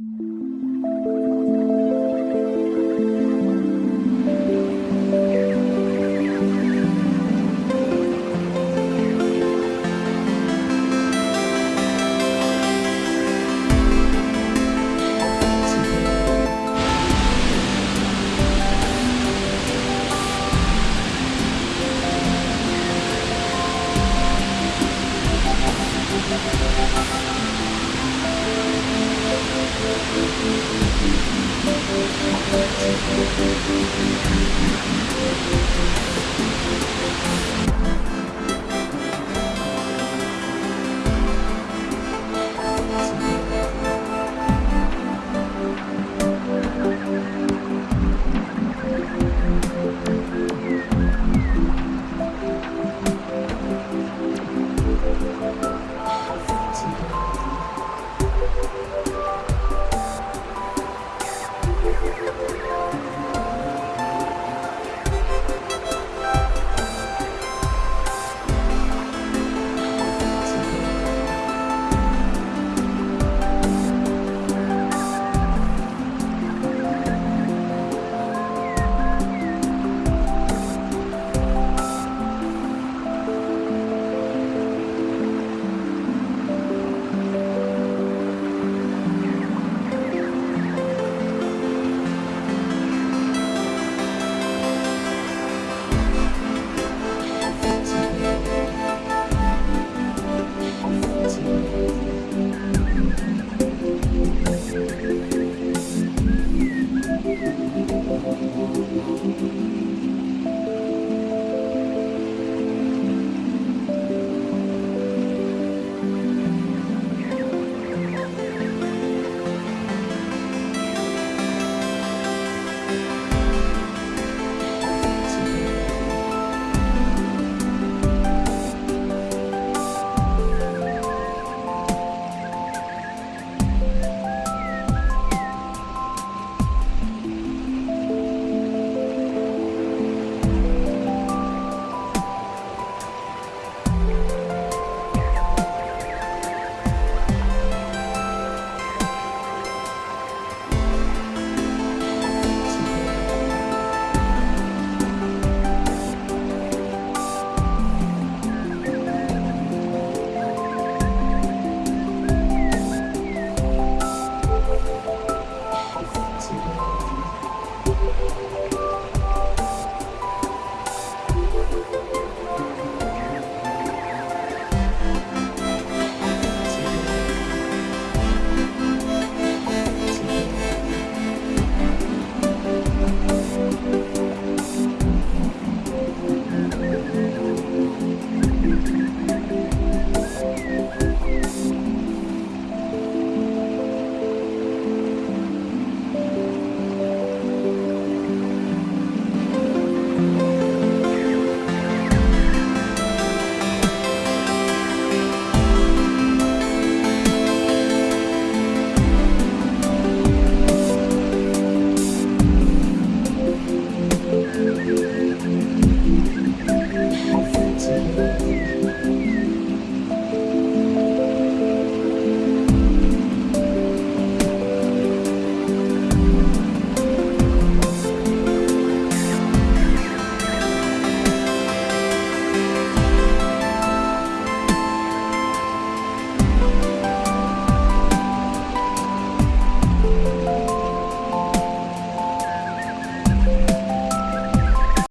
Mm-hmm. Música